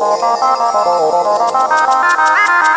Thank.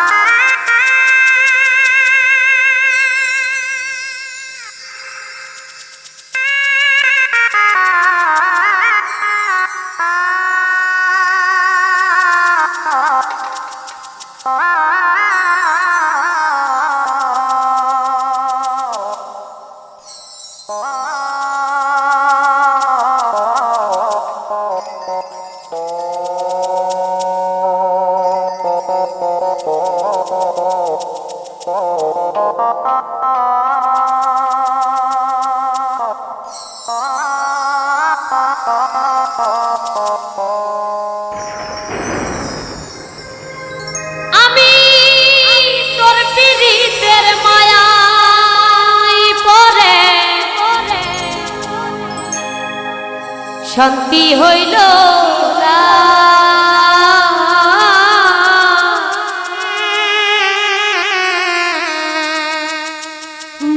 শান্তি হইল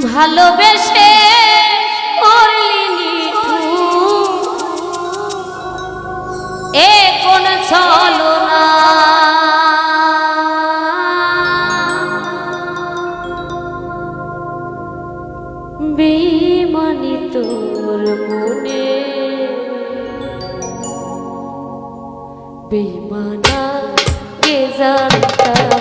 ভালোবেসে এ কোন চলো না। বেমানি তোর মনে। বেমানা কে জানতা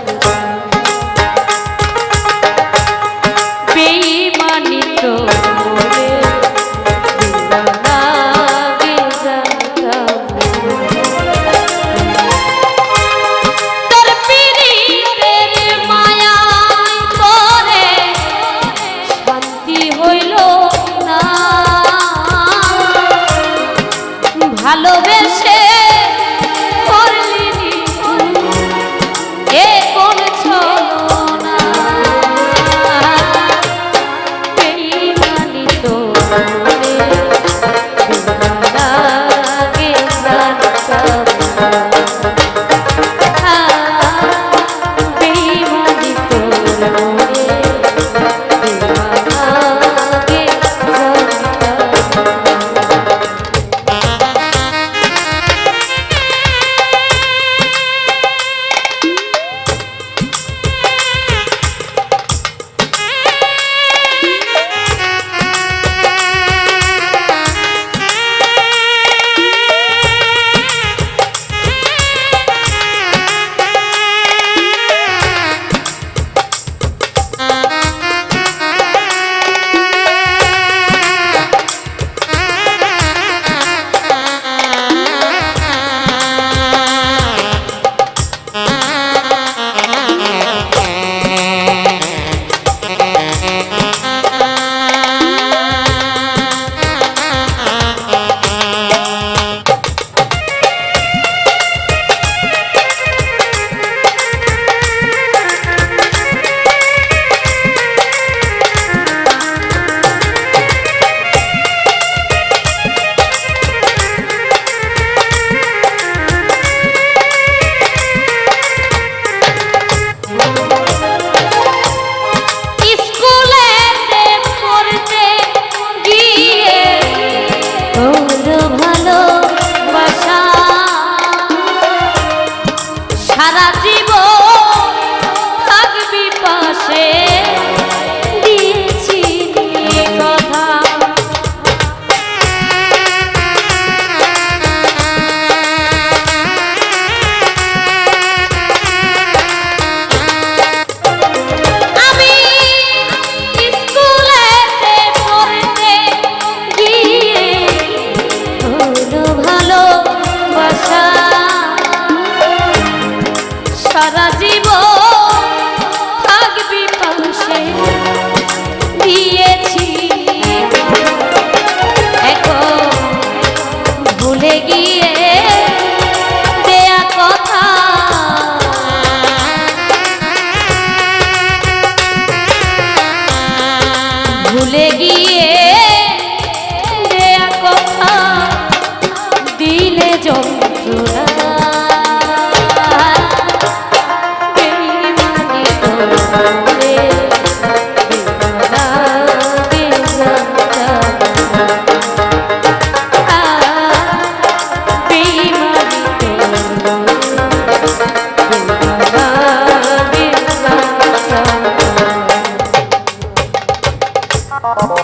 Oh.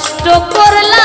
কষ্ট করলাম